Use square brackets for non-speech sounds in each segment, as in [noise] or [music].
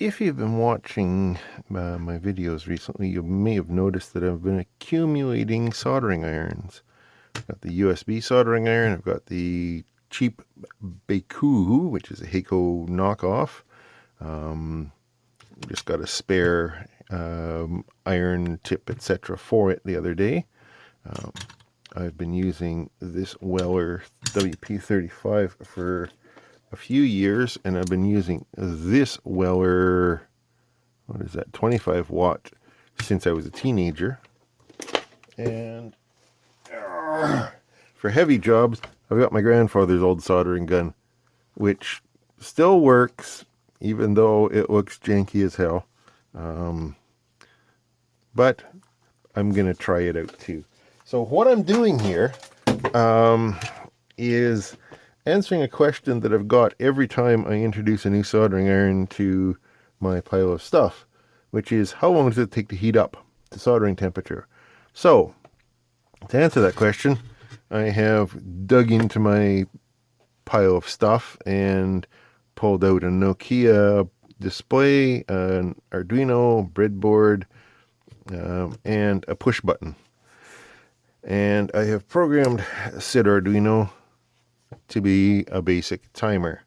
if you've been watching uh, my videos recently, you may have noticed that I've been accumulating soldering irons. I've got the USB soldering iron, I've got the cheap Baku, which is a Hakko knockoff. Um, just got a spare um, iron tip, etc. for it the other day. Um, I've been using this Weller WP35 for a few years, and I've been using this Weller, what is that, 25 watt, since I was a teenager. And for heavy jobs, I've got my grandfather's old soldering gun, which still works, even though it looks janky as hell. Um, but I'm going to try it out too. So what I'm doing here um, is answering a question that I've got every time I introduce a new soldering iron to my pile of stuff, which is how long does it take to heat up to soldering temperature? So, to answer that question, I have dug into my pile of stuff and pulled out a Nokia display, an Arduino, breadboard, um, and a push button. And I have programmed said Arduino to be a basic timer.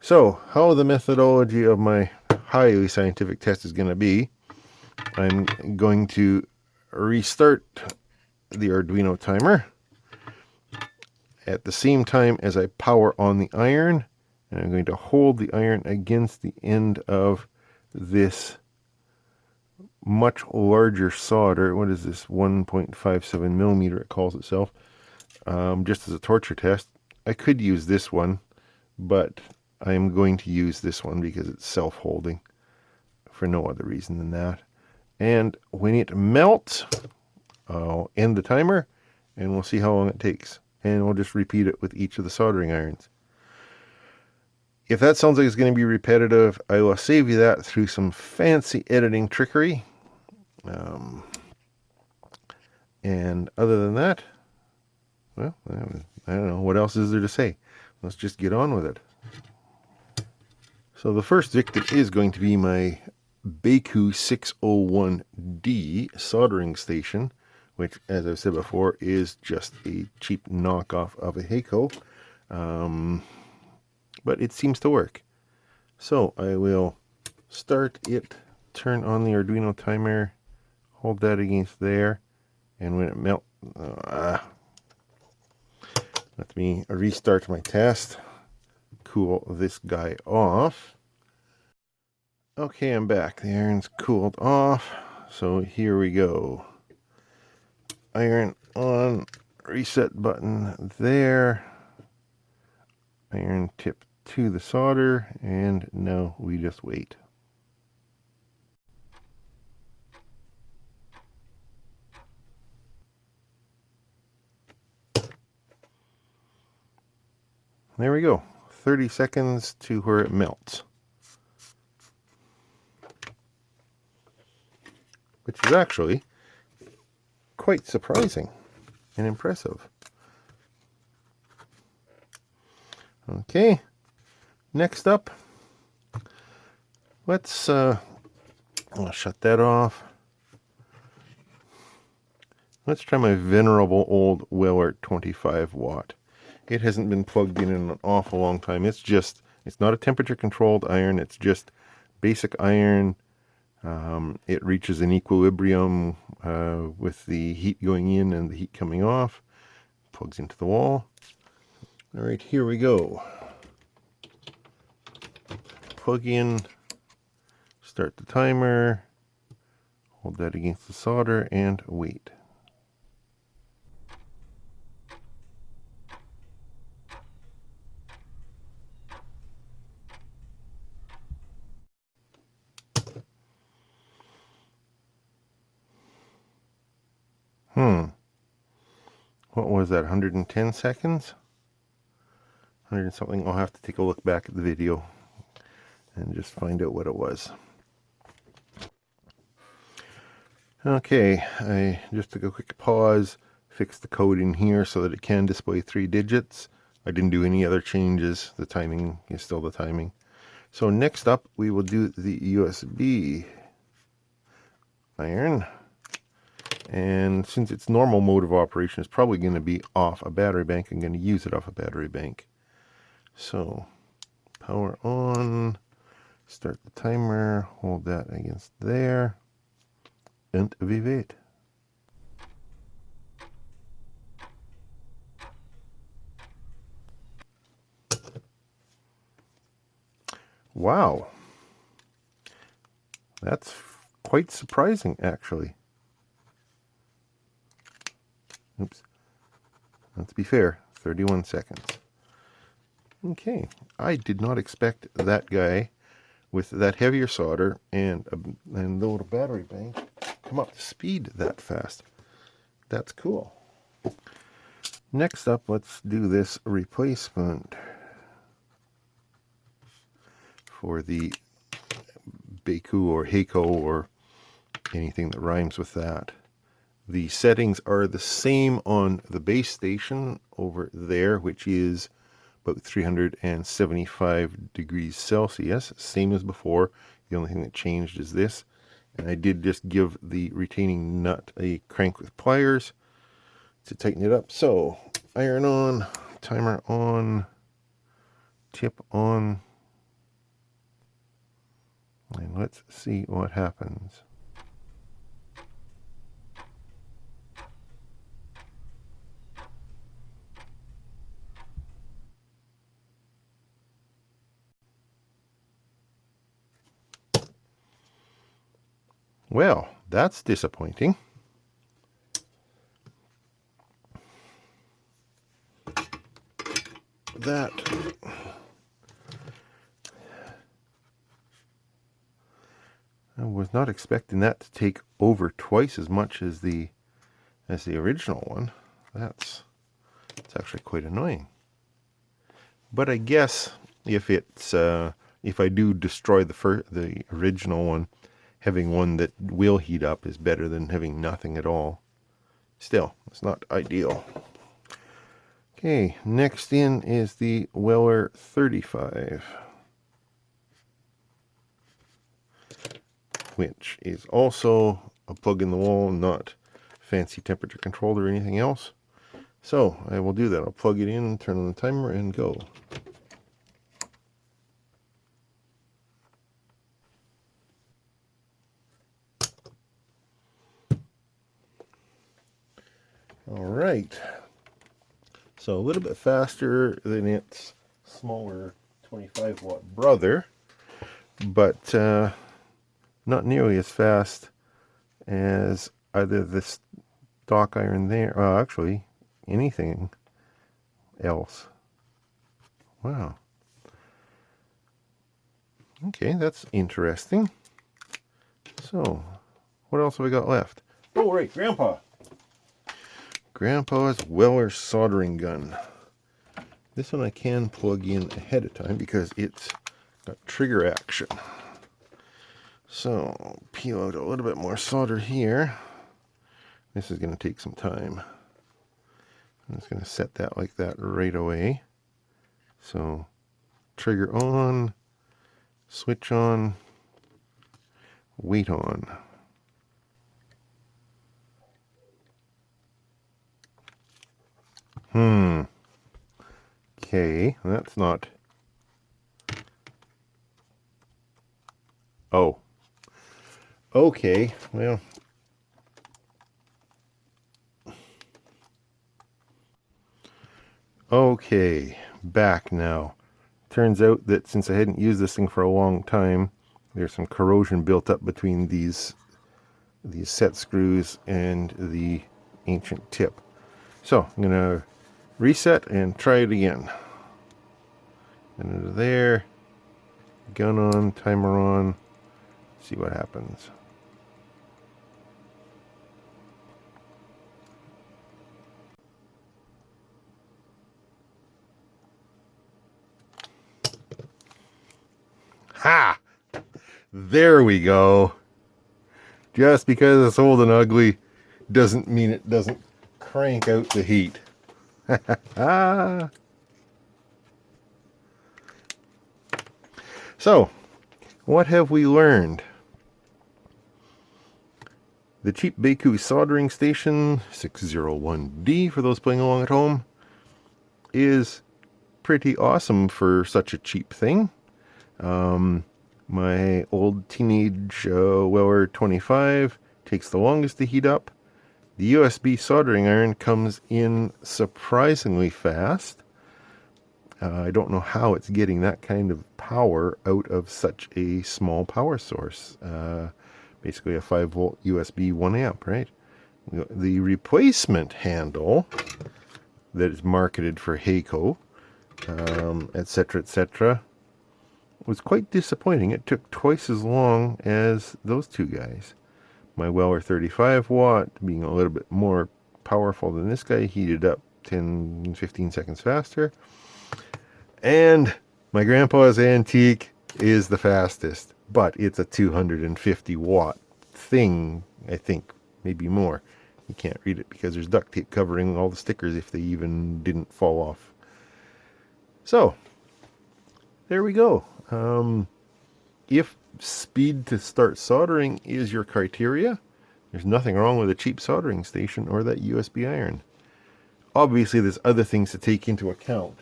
So, how the methodology of my highly scientific test is going to be, I'm going to restart the Arduino timer at the same time as I power on the iron and I'm going to hold the iron against the end of this much larger solder. What is this? 1.57 millimeter, it calls itself. Um, just as a torture test. I could use this one, but I'm going to use this one because it's self-holding for no other reason than that. And when it melts, I'll end the timer and we'll see how long it takes. And we'll just repeat it with each of the soldering irons. If that sounds like it's going to be repetitive, I will save you that through some fancy editing trickery. Um, and other than that, well, I. What else is there to say? Let's just get on with it. So the first victim is going to be my Baku 601D soldering station, which, as I've said before, is just a cheap knockoff of a Hakko. Um, but it seems to work. So I will start it, turn on the Arduino timer, hold that against there, and when it melts, uh, let me restart my test, cool this guy off. Okay, I'm back. The iron's cooled off, so here we go. Iron on, reset button there. Iron tip to the solder and now we just wait. There we go. 30 seconds to where it melts. Which is actually quite surprising and impressive. Okay, Next up, let's uh, I'll shut that off. Let's try my venerable old Weller 25 watt. It hasn't been plugged in in an awful long time. It's just, it's not a temperature controlled iron. It's just basic iron. Um, it reaches an equilibrium uh, with the heat going in and the heat coming off. Plugs into the wall. All right, here we go plug in, start the timer, hold that against the solder, and wait. Hmm. What was that, 110 seconds? 100 something. I'll have to take a look back at the video and just find out what it was. Okay, I just took a quick pause, fixed the code in here so that it can display three digits. I didn't do any other changes. The timing is still the timing. So next up, we will do the USB iron. And since its normal mode of operation is probably going to be off a battery bank, I'm going to use it off a battery bank. So power on, start the timer, hold that against there, and wait. Wow. That's quite surprising, actually. Oops. Let's be fair, 31 seconds. Okay, I did not expect that guy with that heavier solder and a, and little battery bank come up to speed that fast. That's cool. Next up, let's do this replacement for the Baku or Heiko or anything that rhymes with that. The settings are the same on the base station over there, which is about 375 degrees Celsius, same as before. The only thing that changed is this. And I did just give the retaining nut a crank with pliers to tighten it up. So, iron on, timer on, tip on, and let's see what happens. Well, that's disappointing. That I was not expecting that to take over twice as much as the as the original one. That's it's actually quite annoying. But I guess if it's uh, if I do destroy the the original one, having one that will heat up is better than having nothing at all. Still, it's not ideal. Okay, next in is the Weller 35. Which is also a plug in the wall, not fancy temperature controlled or anything else. So I will do that. I'll plug it in, turn on the timer, and go. All So a little bit faster than its smaller 25 watt brother, but uh, not nearly as fast as either this stock iron there, well, actually anything else. Wow. Okay, that's interesting. So, what else have we got left? Oh, right, Grandpa. Grandpa's Weller soldering gun. This one I can plug in ahead of time because it's got trigger action. So, peel out a little bit more solder here. This is going to take some time. I'm just going to set that like that right away. So, trigger on, switch on, wait on. Hmm. Okay, that's not... Oh. Okay, well... Okay, back now. Turns out that since I hadn't used this thing for a long time, there's some corrosion built up between these these set screws and the ancient tip. So I'm going to reset and try it again. And into there, gun on, timer on, see what happens. Ha! There we go. Just because it's old and ugly doesn't mean it doesn't crank out the heat. [laughs] So, what have we learned? The cheap Baku soldering station 601D for those playing along at home is pretty awesome for such a cheap thing. Um, my old teenage uh, Weller 25 takes the longest to heat up. The USB soldering iron comes in surprisingly fast. Uh, I don't know how it's getting that kind of power out of such a small power source. Uh, basically a 5 volt USB 1 amp, right? The replacement handle that is marketed for etc., um, etc., et was quite disappointing. It took twice as long as those two guys. My Weller 35 watt, being a little bit more powerful than this guy, heated up 10 15 seconds faster. And my grandpa's antique is the fastest, but it's a 250 watt thing, I think, maybe more. You can't read it because there's duct tape covering all the stickers if they even didn't fall off. So, there we go. Um, if speed to start soldering is your criteria, there's nothing wrong with a cheap soldering station or that USB iron. Obviously, there's other things to take into account.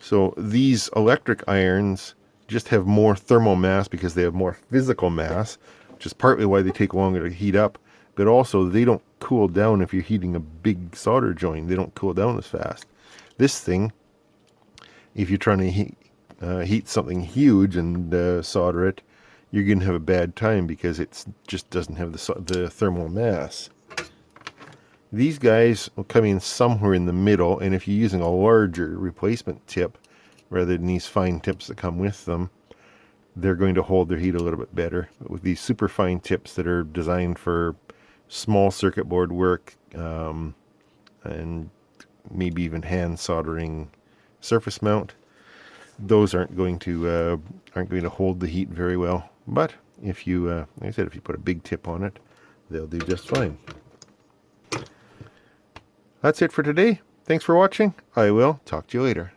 So these electric irons just have more thermal mass because they have more physical mass, which is partly why they take longer to heat up. But also, they don't cool down if you're heating a big solder joint. They don't cool down as fast. This thing, if you're trying to heat, uh, heat something huge and uh, solder it, you're going to have a bad time because it just doesn't have the, the thermal mass. These guys will come in somewhere in the middle, and if you're using a larger replacement tip, rather than these fine tips that come with them, they're going to hold their heat a little bit better. But with these super fine tips that are designed for small circuit board work, um, and maybe even hand soldering surface mount, those aren't going to uh, aren't going to hold the heat very well. But if you, uh, like I said, if you put a big tip on it, they'll do just fine. That's it for today. Thanks for watching. I will talk to you later.